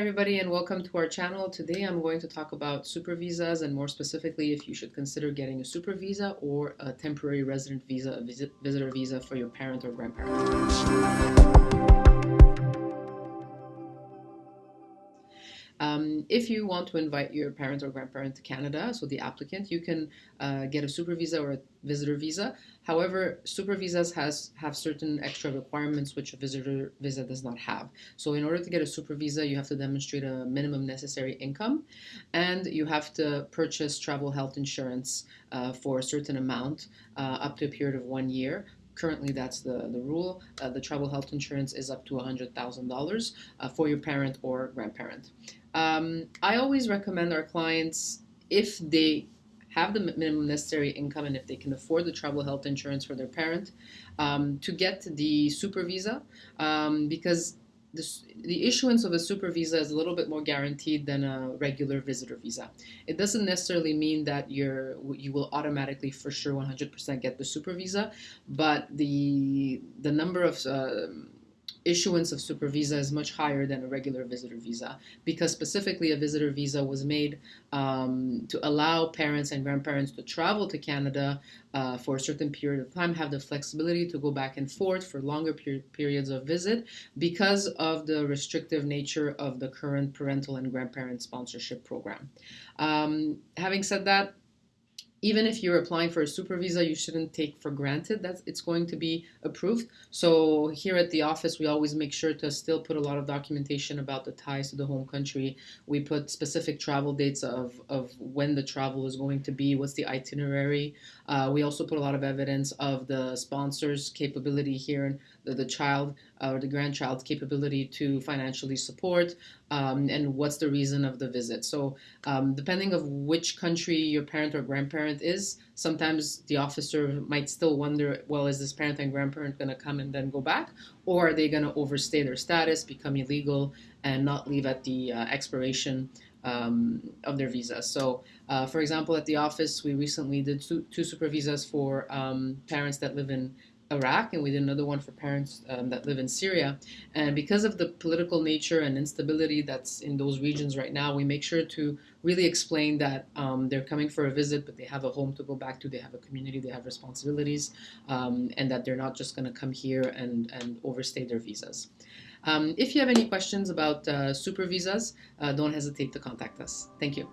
Everybody and welcome to our channel. Today I'm going to talk about super visas and more specifically if you should consider getting a super visa or a temporary resident visa, a visit, visitor visa for your parent or grandparent. If you want to invite your parent or grandparent to Canada, so the applicant, you can uh, get a super visa or a visitor visa. However, super visas has have certain extra requirements which a visitor visa does not have. So in order to get a super visa, you have to demonstrate a minimum necessary income, and you have to purchase travel health insurance uh, for a certain amount uh, up to a period of one year currently that's the, the rule. Uh, the travel health insurance is up to $100,000 uh, for your parent or grandparent. Um, I always recommend our clients, if they have the minimum necessary income and if they can afford the travel health insurance for their parent, um, to get the super visa um, because the issuance of a super visa is a little bit more guaranteed than a regular visitor visa. It doesn't necessarily mean that you're you will automatically for sure 100% get the super visa, but the the number of uh, issuance of super visa is much higher than a regular visitor visa because specifically a visitor visa was made um, to allow parents and grandparents to travel to Canada uh, for a certain period of time, have the flexibility to go back and forth for longer per periods of visit because of the restrictive nature of the current parental and grandparent sponsorship program. Um, having said that, even if you're applying for a super visa, you shouldn't take for granted that it's going to be approved. So here at the office, we always make sure to still put a lot of documentation about the ties to the home country. We put specific travel dates of, of when the travel is going to be, what's the itinerary. Uh, we also put a lot of evidence of the sponsor's capability here, the, the child uh, or the grandchild's capability to financially support, um, and what's the reason of the visit. So um, depending of which country your parent or grandparent is, sometimes the officer might still wonder, well, is this parent and grandparent going to come and then go back? Or are they going to overstay their status, become illegal, and not leave at the uh, expiration um, of their visa. So, uh, for example, at the office, we recently did two, two super visas for um, parents that live in Iraq, and we did another one for parents um, that live in Syria. And because of the political nature and instability that's in those regions right now, we make sure to really explain that um, they're coming for a visit, but they have a home to go back to, they have a community, they have responsibilities, um, and that they're not just going to come here and, and overstay their visas. Um, if you have any questions about uh, super visas, uh, don't hesitate to contact us. Thank you.